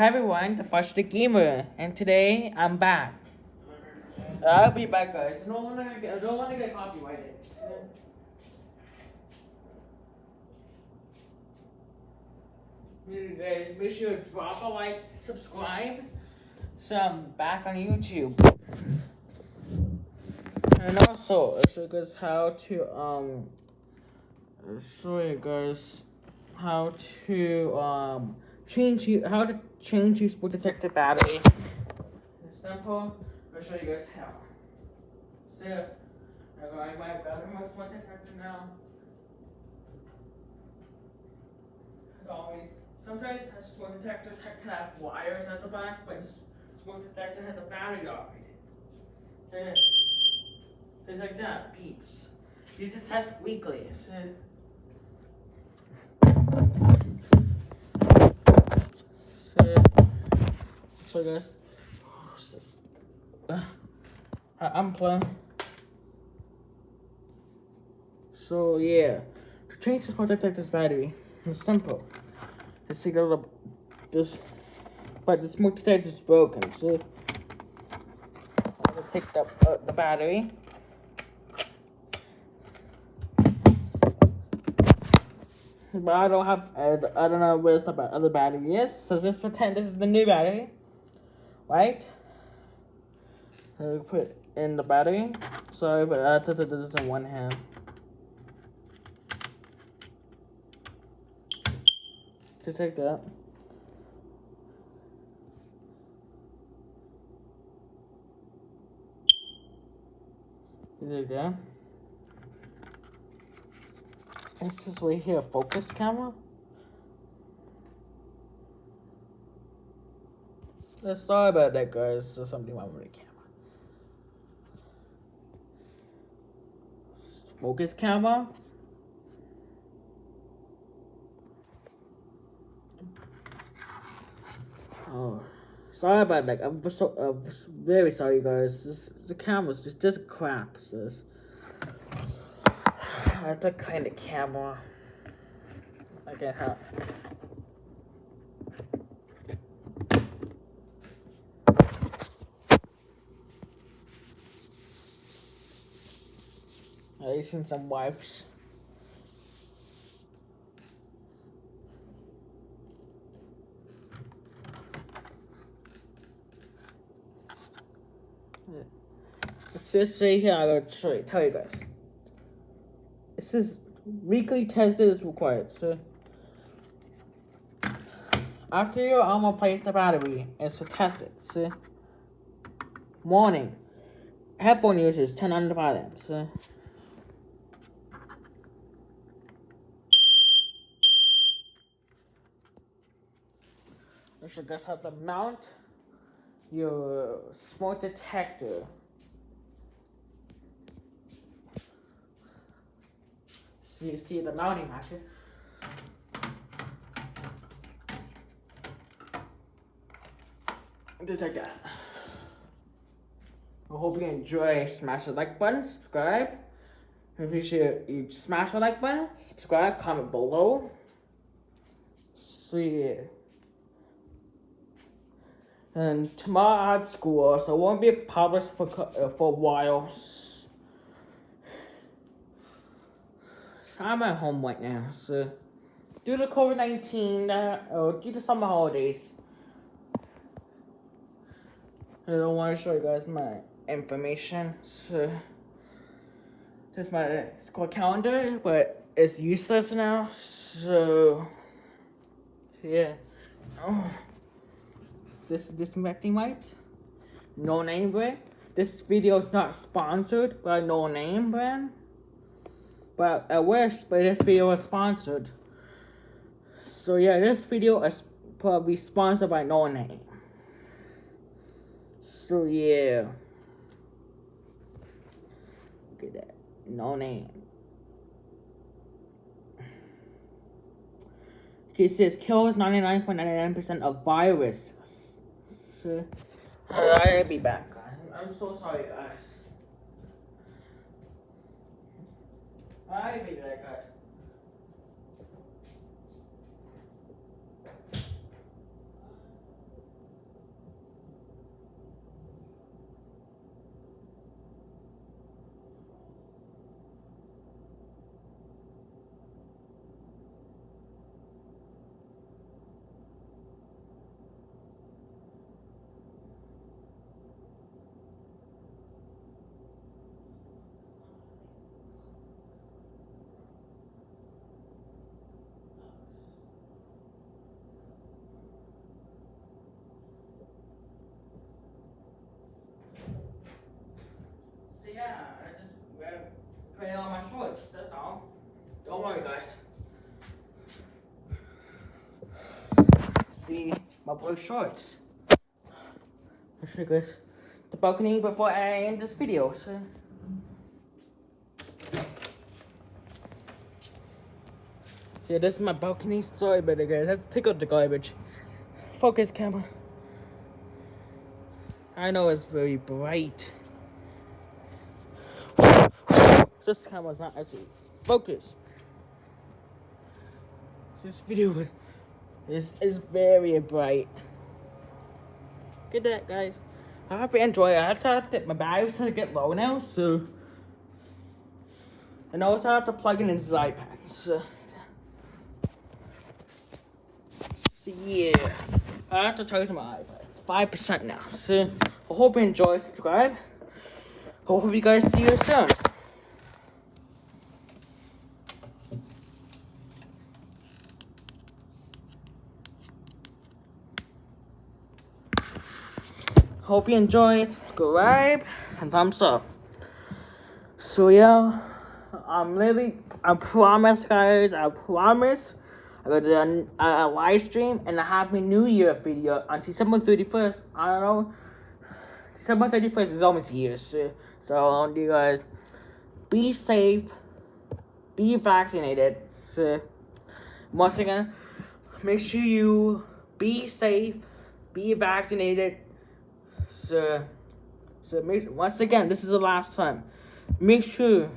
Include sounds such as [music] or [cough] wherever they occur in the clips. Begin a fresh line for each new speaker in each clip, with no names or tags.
Hi everyone, the Frustrated Gamer, and today I'm back. I'll be back, guys. I get, I don't want to get copyrighted. You guys, make sure to drop a like, subscribe, so I'm back on YouTube. And also, I'll show you guys how to um, I'll show you guys how to um change you how to change your sport detector battery. It's simple. I'll show you guys how. So I got my battery my sport detector now. As always, sometimes sport detectors can have wires at the back, but sport detector has a battery operated. Things like that, beeps. You need to test weekly. So, guys, this? Uh, I unplug. So yeah, to change this smart detector's battery, it's simple. It's to go to this, but the smoke detector is broken. So I just picked up uh, the battery. But I don't have, I, I don't know where's the other battery is. So just pretend this is the new battery. Right? So put in the battery. Sorry, but I thought this is in one hand. Just like that. Just like that. Is this right here focus camera? Uh, sorry about that, guys. There's something wrong with the camera. Focus camera. Oh, sorry about that. I'm so uh, very sorry, guys. This, the camera's just just crap. Sis. [sighs] I have to clean the camera. I can't help. Using some wipes. I'm going to show you, tell you guys. It says weekly tested is required, so after your arm place the battery, it's to test it, so morning. Headphone users turn on the volume, so You should just have to mount your smoke detector. See, see the mounting like that. I hope you enjoy. Smash the like button, subscribe. I appreciate you smash the like button, subscribe, comment below. See ya. And tomorrow I have school, so it won't be published for uh, for a while. I'm at home right now, so due to COVID nineteen, uh, or due to summer holidays, I don't want to show you guys my information. So this is my school calendar, but it's useless now. So, so yeah. Oh this disinfecting wipes. No name brand. This video is not sponsored by No Name brand. But I wish, but this video is sponsored. So yeah, this video is probably sponsored by No Name. So yeah. Look at that. No Name. It says kills 99.99% of viruses so I'll be back. I'm so sorry, guys. I'll be back, guys. Putting on my shorts. That's all. Don't worry, guys. See my blue shorts. I'll show you guys the balcony before I end this video. So. See, this is my balcony. About it, guys. I to take out the garbage. Focus, camera. I know it's very bright. This camera's not actually focus. This video [laughs] is is very bright. Get that, guys. I hope you enjoy it. I have to my batteries to get low now, so. And also I have to plug it into the iPad. So, so yeah, I have to charge my iPad. It's five percent now. So I hope you enjoy. Subscribe. I Hope you guys see you soon. Hope you enjoy. Subscribe and thumbs up. So yeah, I'm really, I promise guys, I promise. I got a, a, a live stream and a happy new year video on December 31st. I don't know. December 31st is almost here. So, so you guys be safe, be vaccinated. So, once again, make sure you be safe, be vaccinated so, so make, once again, this is the last time. Make sure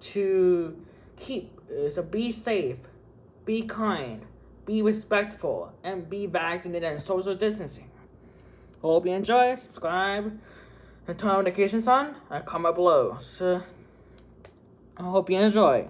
to keep, uh, so be safe, be kind, be respectful, and be vaccinated and social distancing. Hope you enjoy, subscribe, and turn notifications on, and comment below. So, I hope you enjoy.